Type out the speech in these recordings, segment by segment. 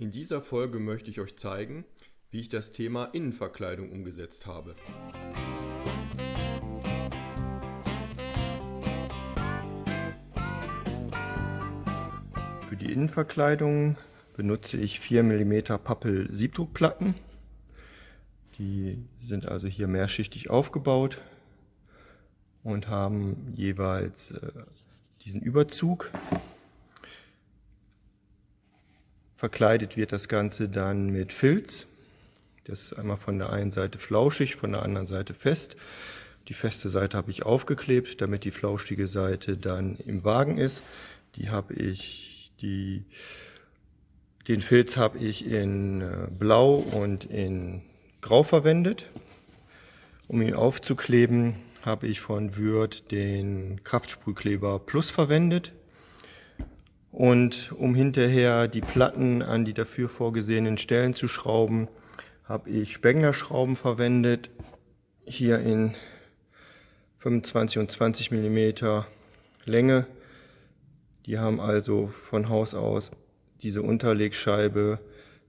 In dieser Folge möchte ich euch zeigen, wie ich das Thema Innenverkleidung umgesetzt habe. Für die Innenverkleidung benutze ich 4 mm Pappel Siebdruckplatten. Die sind also hier mehrschichtig aufgebaut und haben jeweils äh, diesen Überzug Verkleidet wird das Ganze dann mit Filz. Das ist einmal von der einen Seite flauschig, von der anderen Seite fest. Die feste Seite habe ich aufgeklebt, damit die flauschige Seite dann im Wagen ist. Die habe ich, die, den Filz habe ich in äh, Blau und in Grau verwendet. Um ihn aufzukleben, habe ich von Würth den Kraftsprühkleber Plus verwendet. Und um hinterher die Platten an die dafür vorgesehenen Stellen zu schrauben, habe ich Spengler-Schrauben verwendet. Hier in 25 und 20 mm Länge. Die haben also von Haus aus diese Unterlegscheibe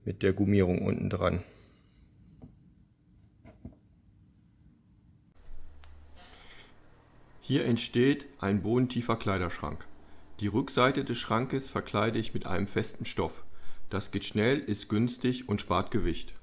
mit der Gummierung unten dran. Hier entsteht ein bodentiefer Kleiderschrank. Die Rückseite des Schrankes verkleide ich mit einem festen Stoff. Das geht schnell, ist günstig und spart Gewicht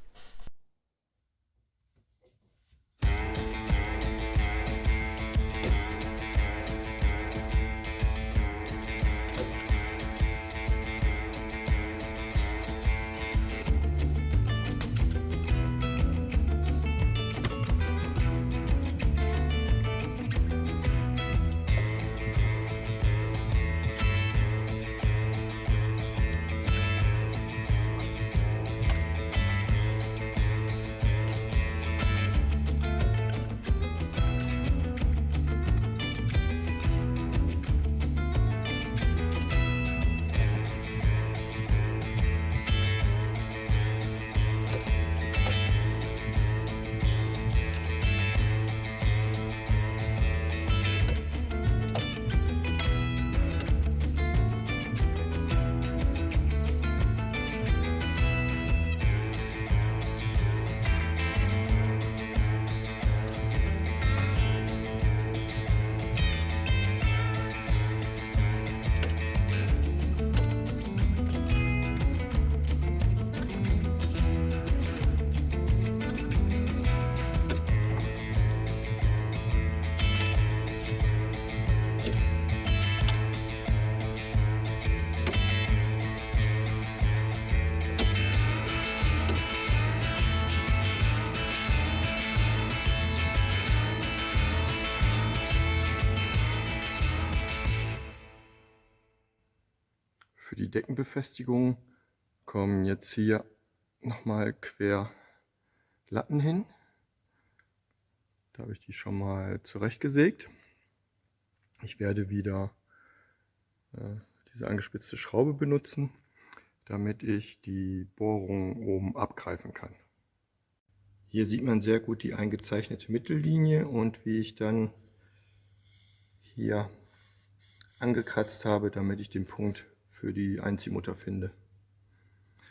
Deckenbefestigung kommen jetzt hier nochmal quer Latten hin. Da habe ich die schon mal zurechtgesägt. Ich werde wieder äh, diese angespitzte Schraube benutzen, damit ich die Bohrung oben abgreifen kann. Hier sieht man sehr gut die eingezeichnete Mittellinie und wie ich dann hier angekratzt habe, damit ich den Punkt für die Einziehmutter finde.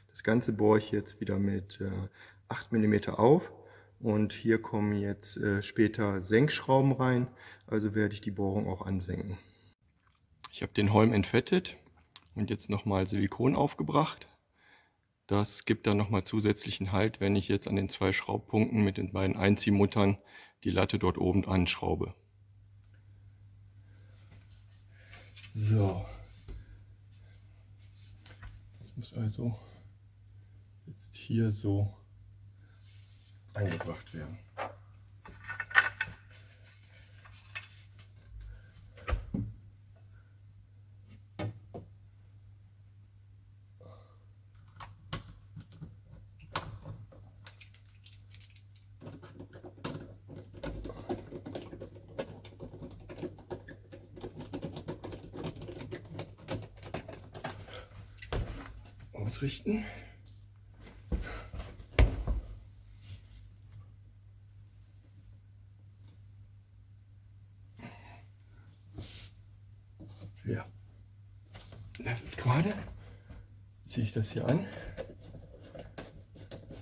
Das Ganze bohre ich jetzt wieder mit äh, 8 mm auf und hier kommen jetzt äh, später Senkschrauben rein, also werde ich die Bohrung auch ansenken. Ich habe den Holm entfettet und jetzt nochmal Silikon aufgebracht. Das gibt dann nochmal zusätzlichen Halt, wenn ich jetzt an den zwei Schraubpunkten mit den beiden Einziehmuttern die Latte dort oben anschraube. So, muss also jetzt hier so eingebracht werden. Ausrichten. Ja, das ist gerade. Jetzt ziehe ich das hier an.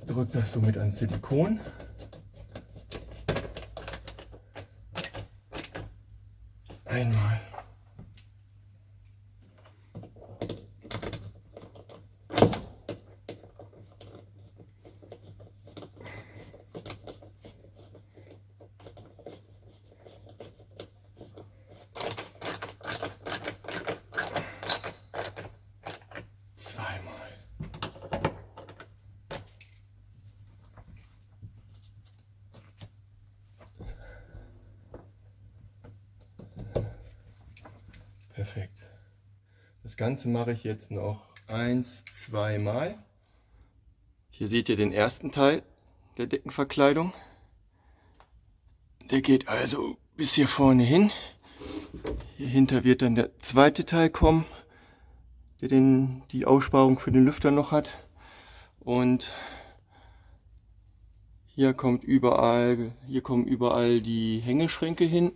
drücke das somit ans Silikon. Einmal. Perfekt. Das Ganze mache ich jetzt noch eins, zweimal. Hier seht ihr den ersten Teil der Deckenverkleidung. Der geht also bis hier vorne hin. Hier hinter wird dann der zweite Teil kommen, der den, die Aussparung für den Lüfter noch hat. Und hier kommt überall, hier kommen überall die Hängeschränke hin.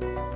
Bye.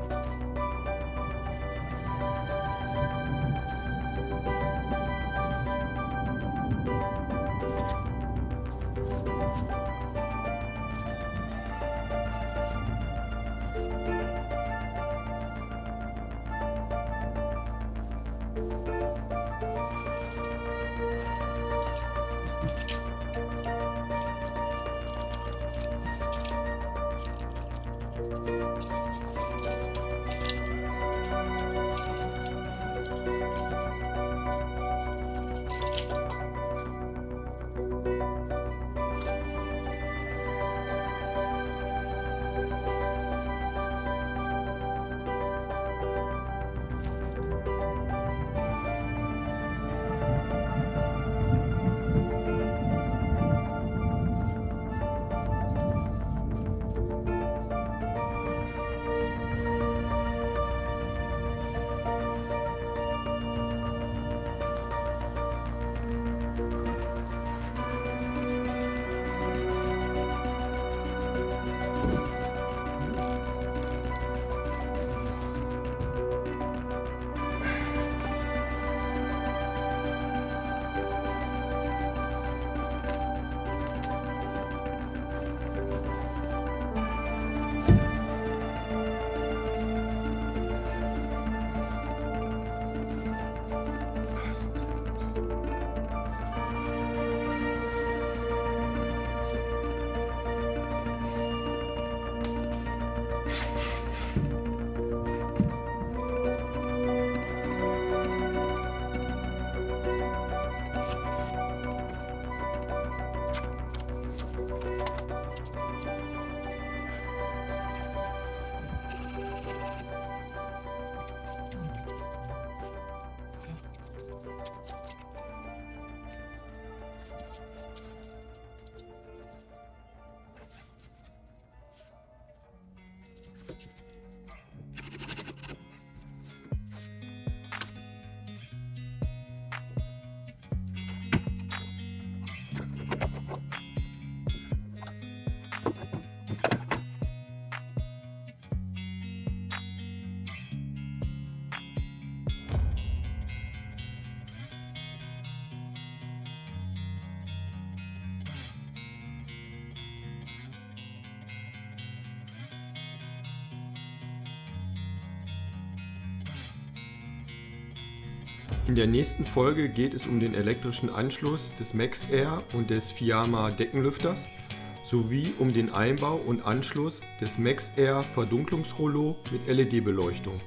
In der nächsten Folge geht es um den elektrischen Anschluss des MaxAir und des Fiamma Deckenlüfters sowie um den Einbau und Anschluss des MaxAir Verdunklungsrollo mit LED-Beleuchtung.